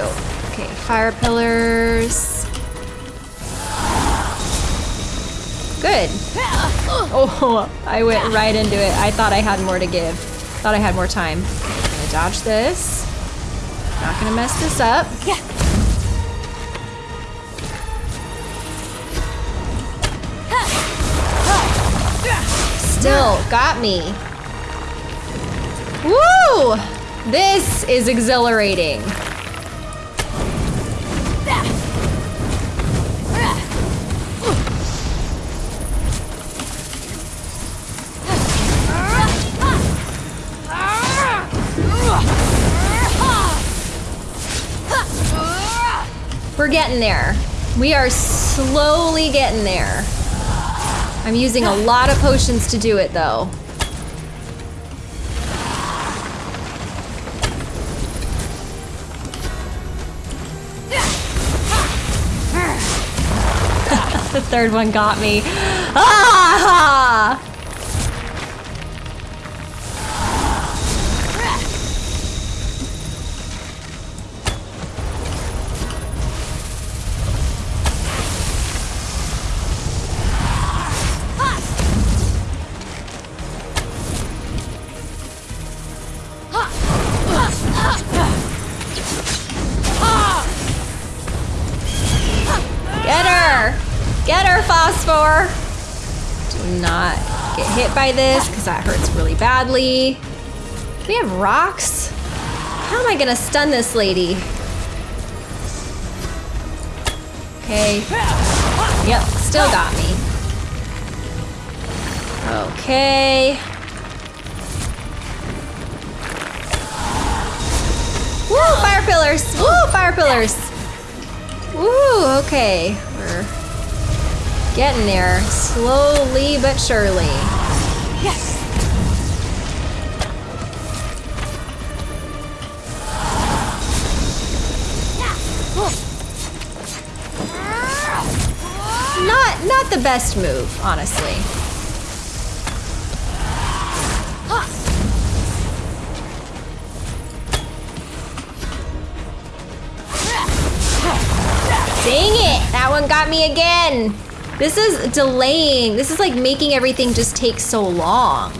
Okay, fire pillars. Good. Oh, I went right into it. I thought I had more to give. Thought I had more time. I'm gonna dodge this. Not gonna mess this up. Yeah. Still got me. Woo! This is exhilarating. Getting there. We are slowly getting there. I'm using a lot of potions to do it though. the third one got me. Ah! By this because that hurts really badly. We have rocks? How am I gonna stun this lady? Okay. Yep, still got me. Okay. Woo, fire pillars! Woo, fire pillars! Woo, okay. We're getting there. Slowly but surely. Best move, honestly. Dang it! That one got me again. This is delaying. This is like making everything just take so long.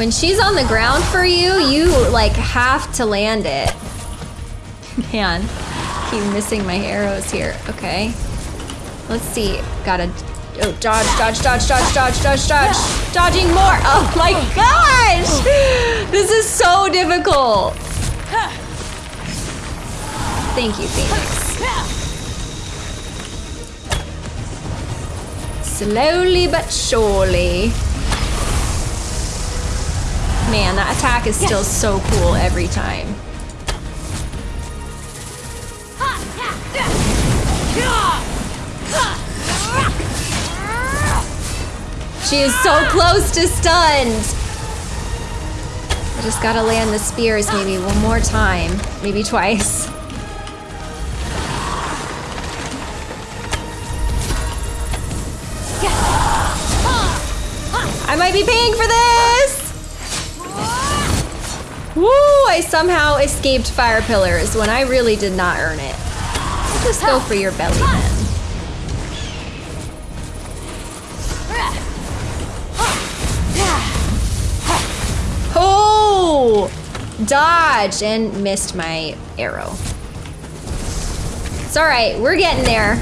When she's on the ground for you, you like have to land it. Man, keep missing my arrows here. Okay. Let's see. Gotta oh dodge, dodge, dodge, dodge, dodge, dodge, dodge. Dodging more. Oh my gosh! This is so difficult. Thank you, Phoenix. Slowly but surely. Man, that attack is still so cool every time. She is so close to stunned. I just gotta land the spears maybe one more time, maybe twice. I might be paying for this! Woo! I somehow escaped fire pillars when I really did not earn it. Just go for your belly then. Oh! Dodge and missed my arrow. It's alright, we're getting there.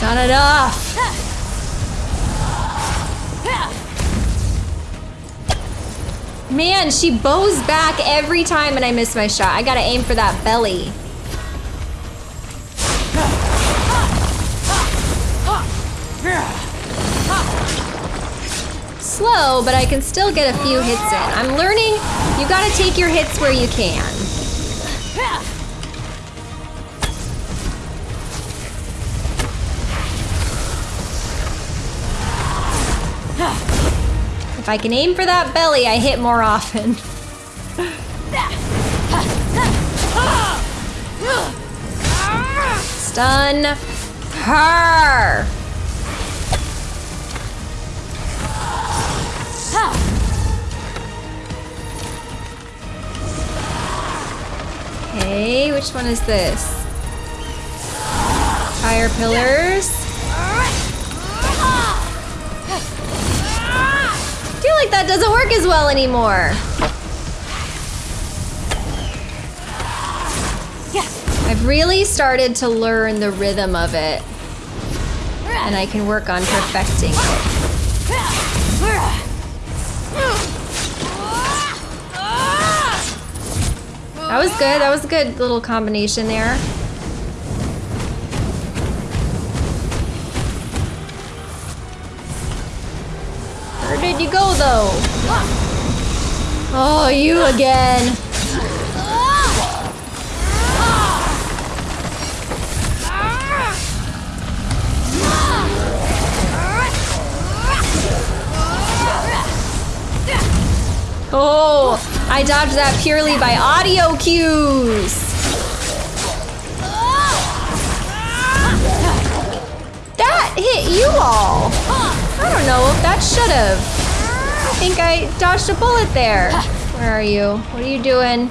It's not enough. Man, she bows back every time and I miss my shot. I gotta aim for that belly. Slow, but I can still get a few hits in. I'm learning you gotta take your hits where you can. If I can aim for that belly, I hit more often. Stun her. Okay, which one is this? Fire pillars. Like that doesn't work as well anymore. I've really started to learn the rhythm of it. And I can work on perfecting it. That was good. That was a good little combination there. Where did you go though? Oh, you again. Oh, I dodged that purely by audio cues. That hit you all. I don't know if that should have. I think I dodged a bullet there. Where are you? What are you doing?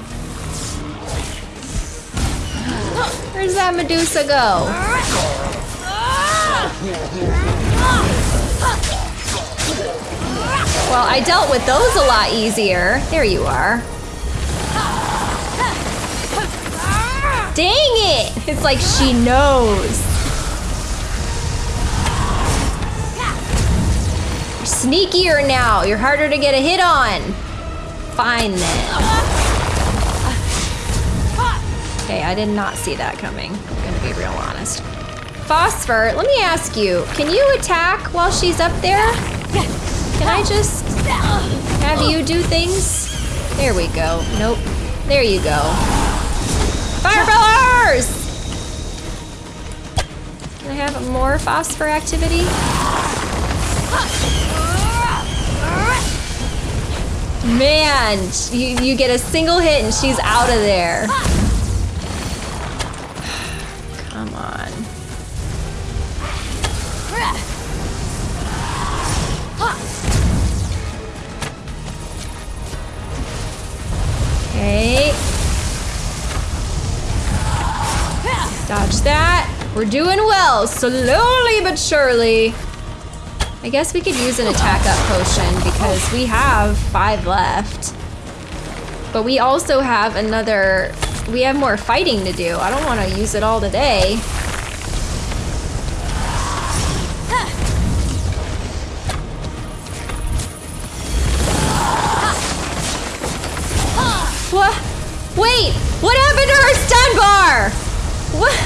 Where's that Medusa go? Well, I dealt with those a lot easier. There you are. Dang it! It's like she knows. Sneakier now. You're harder to get a hit on. Fine then. Okay, I did not see that coming. I'm gonna be real honest. Phosphor, let me ask you, can you attack while she's up there? Can I just have you do things? There we go. Nope. There you go. Fire! Can I have more phosphor activity? Man, you, you get a single hit and she's out of there. Come on. Okay. Dodge that. We're doing well, slowly but surely. I guess we could use an attack up potion because we have five left. But we also have another, we have more fighting to do. I don't want to use it all today. What? Wait! What happened to her stun bar? What?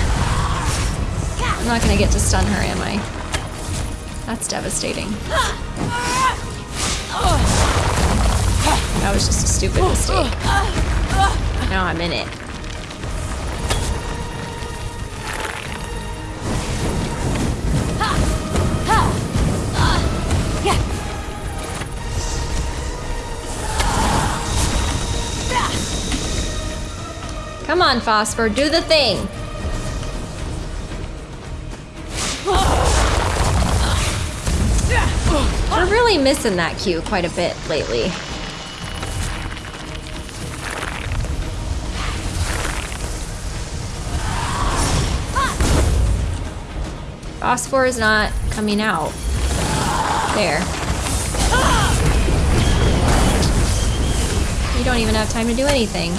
I'm not gonna get to stun her, am I? That's devastating. That was just a stupid mistake. Now I'm in it. Come on, Phosphor, do the thing. We're really missing that cue quite a bit lately. Phosphor is not coming out. There. You don't even have time to do anything.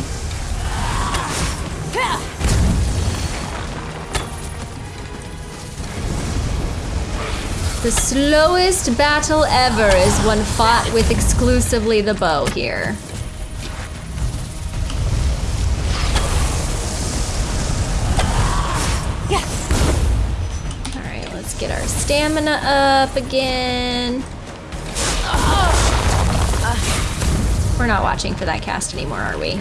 The slowest battle ever is one fought with exclusively the bow here. Yes. Alright, let's get our stamina up again. We're not watching for that cast anymore, are we?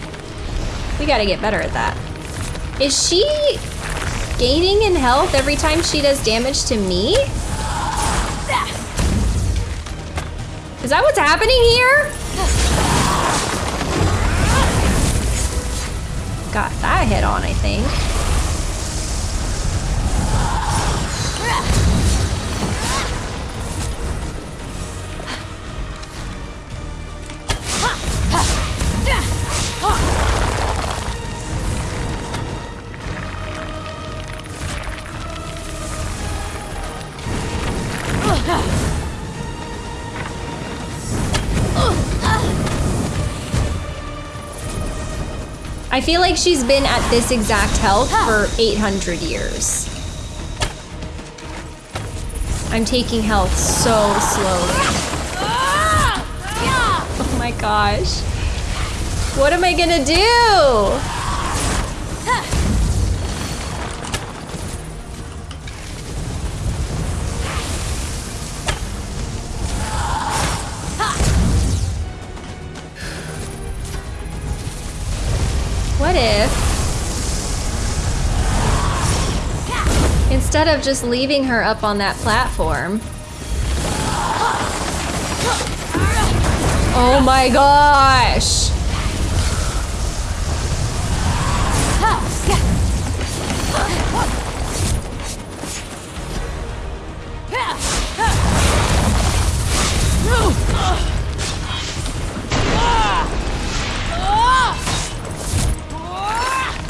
We gotta get better at that. Is she gaining in health every time she does damage to me? Is that what's happening here? Got that hit on, I think. I feel like she's been at this exact health for 800 years. I'm taking health so slowly. Ah! Oh my gosh. What am I gonna do? Instead of just leaving her up on that platform? Oh my gosh!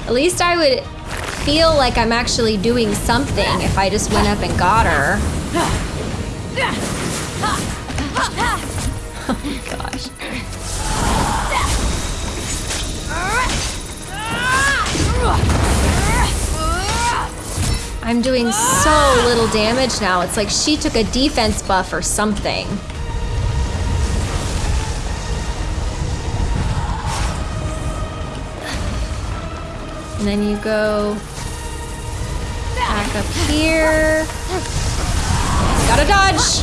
At least I would feel like I'm actually doing something if I just went up and got her. Oh my gosh. I'm doing so little damage now. It's like she took a defense buff or something. And then you go back up here. Gotta dodge!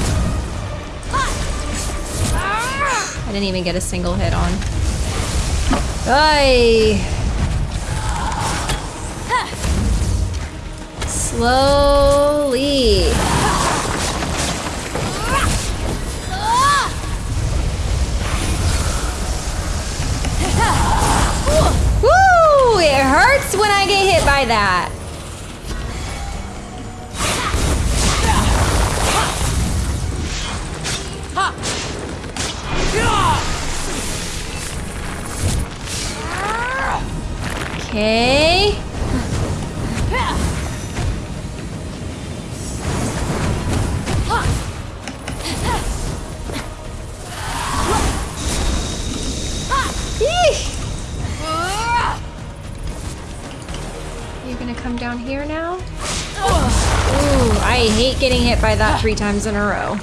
I didn't even get a single hit on. Ay. Slowly. Woo! It hurts when I get hit by that. Okay. You're gonna come down here now? Ooh, I hate getting hit by that three times in a row.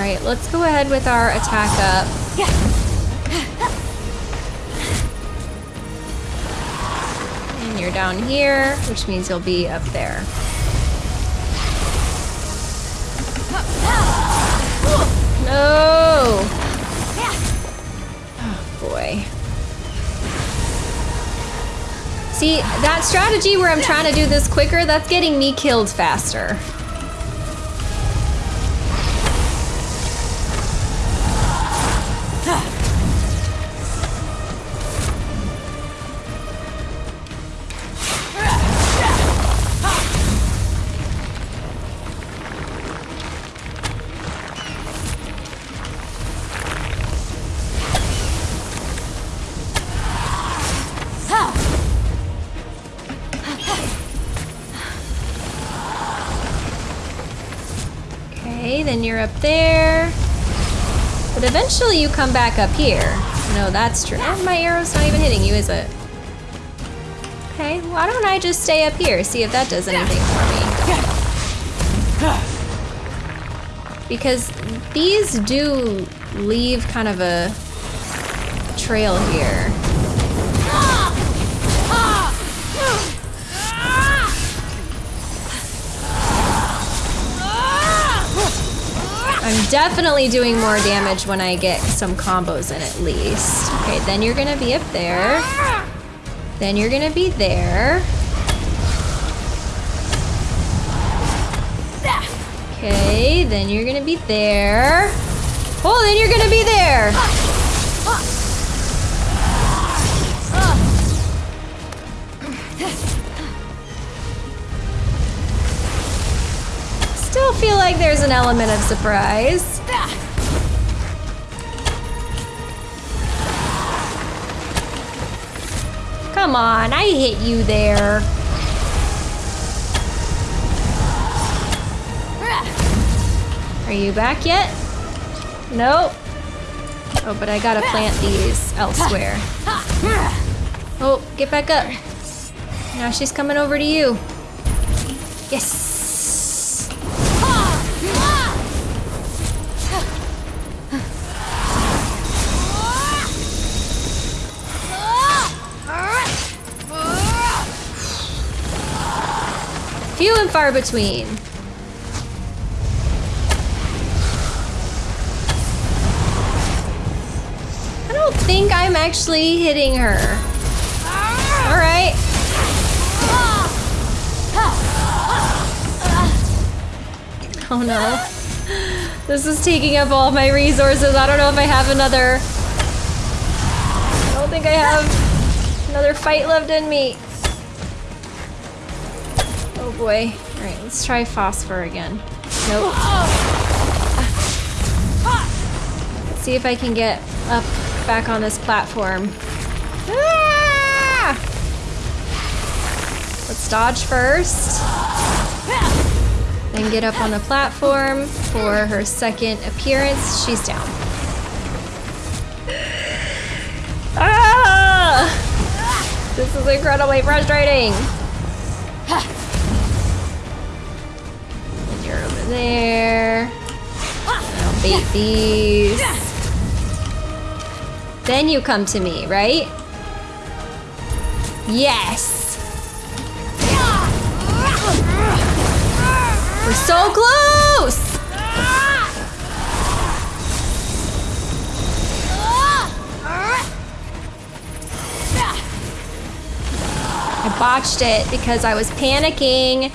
All right, let's go ahead with our attack up. And you're down here, which means you'll be up there. No! Oh boy. See, that strategy where I'm trying to do this quicker, that's getting me killed faster. Eventually you come back up here. No, that's true. My arrow's not even hitting you, is it? Okay, why don't I just stay up here, see if that does anything for me. Because these do leave kind of a trail here. Definitely doing more damage when I get some combos in at least. Okay, then you're gonna be up there. Then you're gonna be there. Okay, then you're gonna be there. Oh, then you're gonna be there. Still feel like there's an element of surprise. Come on, I hit you there. Are you back yet? Nope. Oh, but I gotta plant these elsewhere. Oh, get back up. Now she's coming over to you. Yes. Few and far between. I don't think I'm actually hitting her. All right. Oh no. This is taking up all my resources. I don't know if I have another. I don't think I have another fight left in me. Boy. Alright, let's try phosphor again. Nope. Let's see if I can get up back on this platform. Ah! Let's dodge first. Then get up on the platform for her second appearance. She's down. Ah! This is incredibly frustrating. There. I'll bait these. Then you come to me, right? Yes. We're so close! I botched it because I was panicking.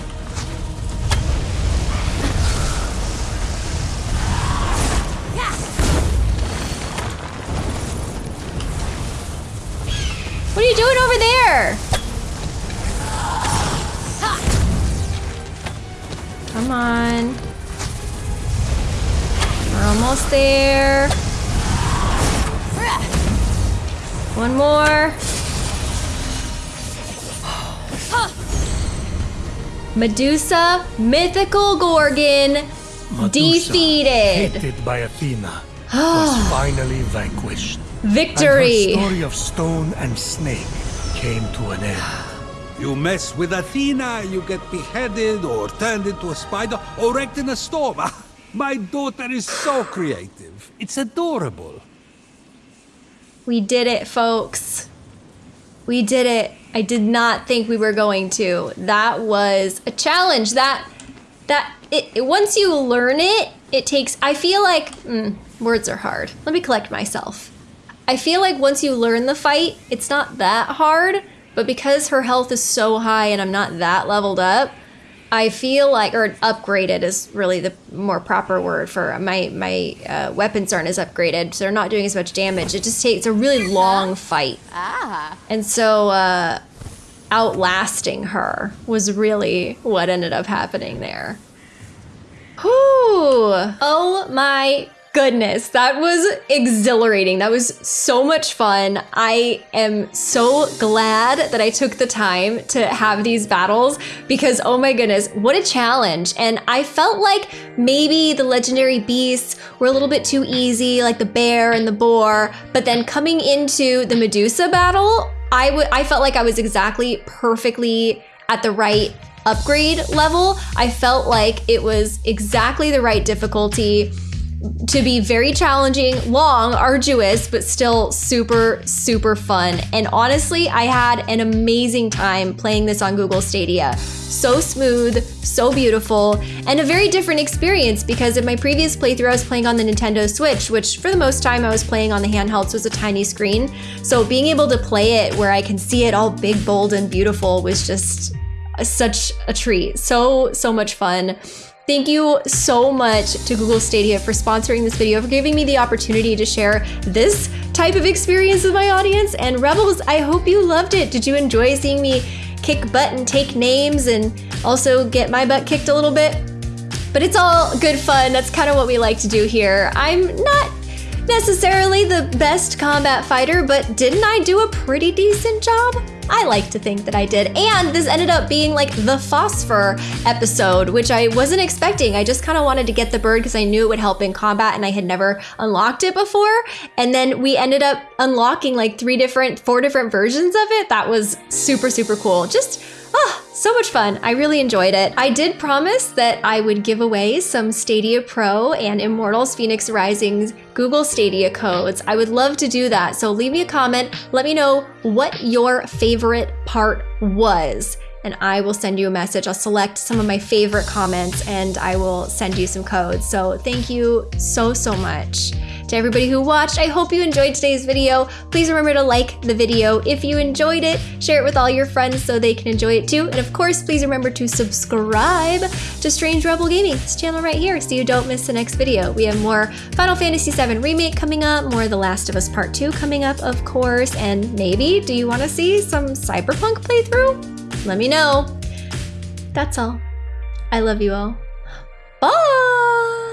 Doing over there? Come on. We're almost there. One more. Medusa, mythical Gorgon, Medusa, defeated. Hated by Athena, was ah. finally vanquished. Victory. And her story of stone and snake came to an end. You mess with Athena, you get beheaded or turned into a spider or wrecked in a storm. My daughter is so creative. It's adorable. We did it, folks. We did it. I did not think we were going to. That was a challenge. That that it, it- once you learn it, it takes. I feel like mm, words are hard. Let me collect myself. I feel like once you learn the fight, it's not that hard. But because her health is so high and I'm not that leveled up, I feel like, or upgraded is really the more proper word for my my uh, weapons aren't as upgraded, so they're not doing as much damage. It just takes a really long fight, Ah. and so uh, outlasting her was really what ended up happening there. Whew! Oh my goodness, that was exhilarating. That was so much fun. I am so glad that I took the time to have these battles because, oh my goodness, what a challenge. And I felt like maybe the legendary beasts were a little bit too easy, like the bear and the boar. But then coming into the Medusa battle, I would I felt like I was exactly perfectly at the right upgrade level. I felt like it was exactly the right difficulty to be very challenging, long, arduous, but still super, super fun. And honestly, I had an amazing time playing this on Google Stadia. So smooth, so beautiful, and a very different experience because in my previous playthrough, I was playing on the Nintendo Switch, which for the most time I was playing on the handhelds was a tiny screen. So being able to play it where I can see it all big, bold, and beautiful was just such a treat. So, so much fun. Thank you so much to Google Stadia for sponsoring this video, for giving me the opportunity to share this type of experience with my audience. And Rebels, I hope you loved it. Did you enjoy seeing me kick butt and take names and also get my butt kicked a little bit? But it's all good fun. That's kind of what we like to do here. I'm not necessarily the best combat fighter, but didn't I do a pretty decent job? I like to think that I did. And this ended up being like the phosphor episode, which I wasn't expecting. I just kind of wanted to get the bird because I knew it would help in combat and I had never unlocked it before. And then we ended up unlocking like three different, four different versions of it. That was super, super cool. Just Ah, so much fun. I really enjoyed it. I did promise that I would give away some Stadia Pro and Immortals Fenyx Rising's Google Stadia codes. I would love to do that. So leave me a comment. Let me know what your favorite part was and I will send you a message. I'll select some of my favorite comments and I will send you some codes. So thank you so, so much. To everybody who watched, I hope you enjoyed today's video. Please remember to like the video if you enjoyed it, share it with all your friends so they can enjoy it too. And of course, please remember to subscribe to Strange Rebel Gaming, this channel right here, so you don't miss the next video. We have more Final Fantasy VII Remake coming up, more The Last of Us Part 2 coming up, of course, and maybe, do you want to see some Cyberpunk playthrough? Let me know. That's all. I love you all. Bye!